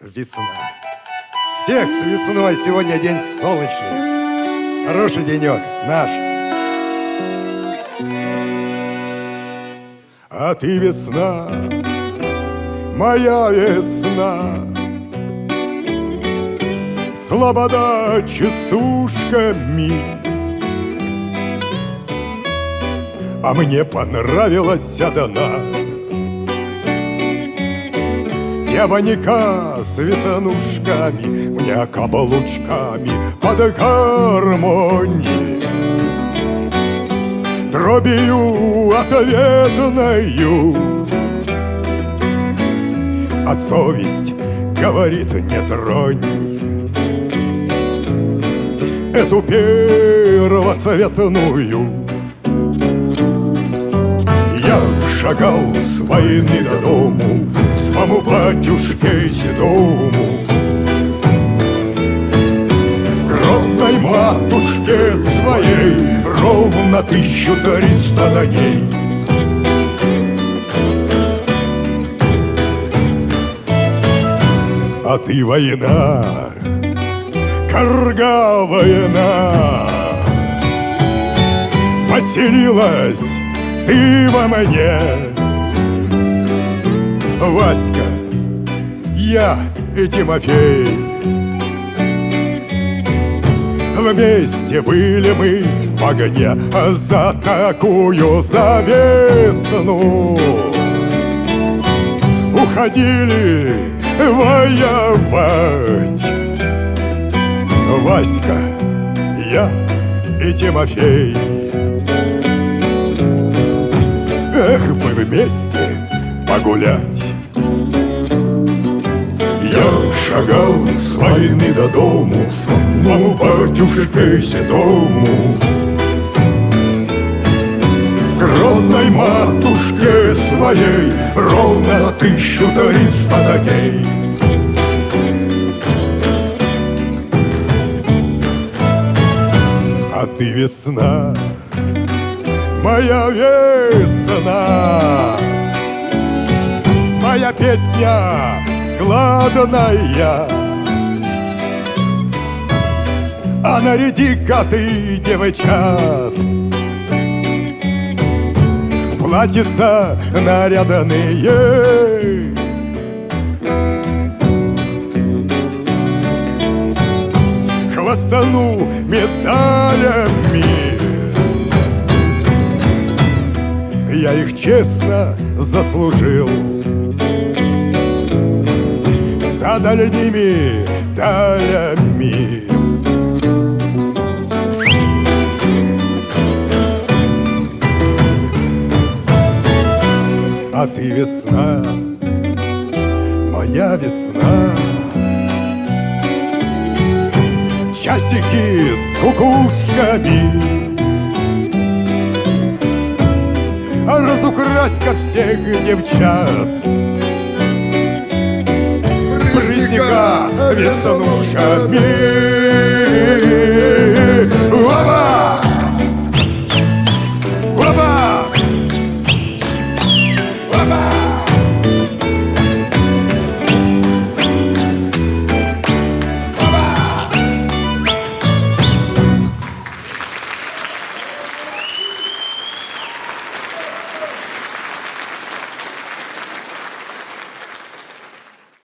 весна. Всех с весной, сегодня день солнечный. Хороший денек, наш. А ты весна, моя весна, Слобода частушками. А мне понравилась одна Девонька с весанушками Мне каблучками под гармонии Дробью ответною А совесть говорит не тронь. Эту первоцветную шагал с войны до дому Своему батюшке седому. Гродной матушке своей Ровно тысячу триста дней. А ты война, корга война Поселилась ты во мне Васька, я и Тимофей. Вместе были мы в огне За такую завесну. Уходили воевать. Васька, я и Тимофей вместе погулять. Я шагал с войны до дому Своему батюшке седому. Гродной матушке своей Ровно тысячу триста дней А ты весна, моя весна. Моя песня складная. А наряди-ка ты девчат В платьица наряданные Хвостану медалями Я их честно заслужил. За дальнимидалями А ты весна, моя весна. Часики с кукушками Разукрась-ка всех девчат. Брызни-ка веснушками